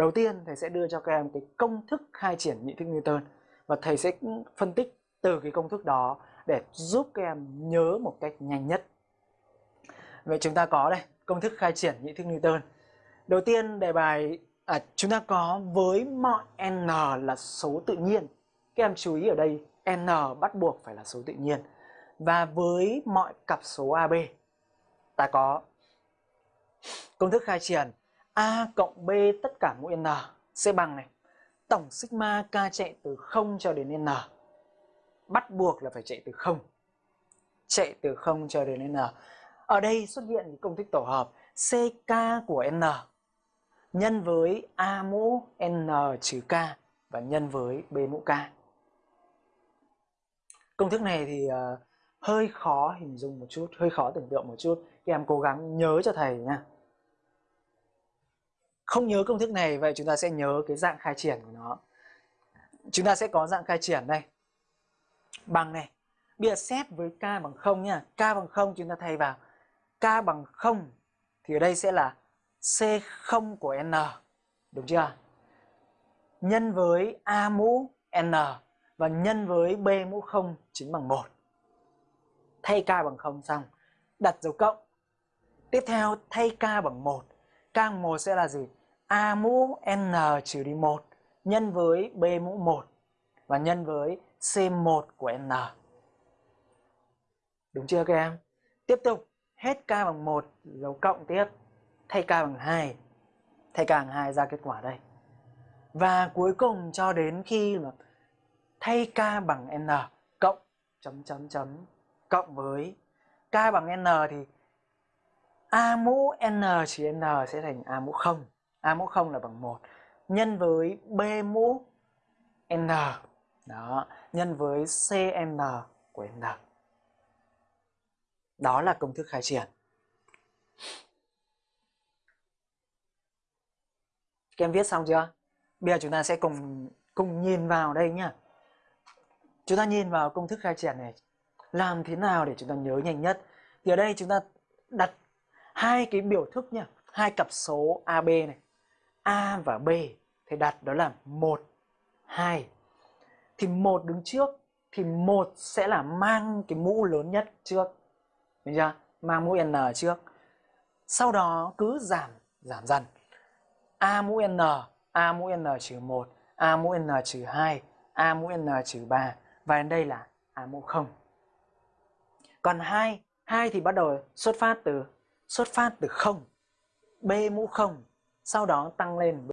đầu tiên thầy sẽ đưa cho các em cái công thức khai triển nhị thức Newton và thầy sẽ phân tích từ cái công thức đó để giúp các em nhớ một cách nhanh nhất. Vậy chúng ta có đây, công thức khai triển nhị thức Newton. Đầu tiên đề bài à, chúng ta có với mọi n là số tự nhiên. Các em chú ý ở đây n bắt buộc phải là số tự nhiên. Và với mọi cặp số AB ta có công thức khai triển A cộng B tất cả mũ n sẽ bằng này. Tổng sigma k chạy từ 0 cho đến n. Bắt buộc là phải chạy từ 0 chạy từ 0 cho đến n. Ở đây xuất hiện công thức tổ hợp ck của n nhân với a mũ n trừ k và nhân với b mũ k. Công thức này thì uh, hơi khó hình dung một chút hơi khó tưởng tượng một chút. Các em cố gắng nhớ cho thầy nha không nhớ công thức này, vậy chúng ta sẽ nhớ cái dạng khai triển của nó. Chúng ta sẽ có dạng khai triển đây. Bằng này, bây giờ xét với k bằng 0 nhá k bằng 0 chúng ta thay vào. K bằng 0 thì ở đây sẽ là c0 của n, đúng chưa? Nhân với a mũ n và nhân với b mũ 0 chính bằng 1 thay k bằng 0 xong, đặt dấu cộng. Tiếp theo, thay k bằng 1 k bằng 1 sẽ là gì? A mũ n trừ đi 1 nhân với b mũ 1 và nhân với c1 của n. Đúng chưa các em? Tiếp tục, hết k bằng 1 dấu cộng tiếp, thay k bằng 2. Thay k bằng 2 ra kết quả đây. Và cuối cùng cho đến khi mà thay k bằng n cộng chấm chấm chấm cộng với k bằng n thì a mũ n trừ n sẽ thành a mũ 0 a mũ 0 là bằng 1 nhân với b mũ n. Đó, nhân với cn của n. Đó là công thức khai triển. Các em viết xong chưa? Bây giờ chúng ta sẽ cùng cùng nhìn vào đây nhá. Chúng ta nhìn vào công thức khai triển này. Làm thế nào để chúng ta nhớ nhanh nhất? Thì ở đây chúng ta đặt hai cái biểu thức nhá. Hai cặp số AB này. A và B. Thì đặt đó là 1 2 thì 1 đứng trước, thì 1 sẽ là mang cái mũ lớn nhất trước. Được chưa? Mang mũ N trước. Sau đó cứ giảm giảm dần. A mũ N, A mũ N trừ 1 A mũ N trừ 2 A mũ N trừ 3 Và đến đây là A mũ 0 Còn 2 2 thì bắt đầu xuất phát từ, xuất phát từ 0 B mũ 0 sau đó tăng lên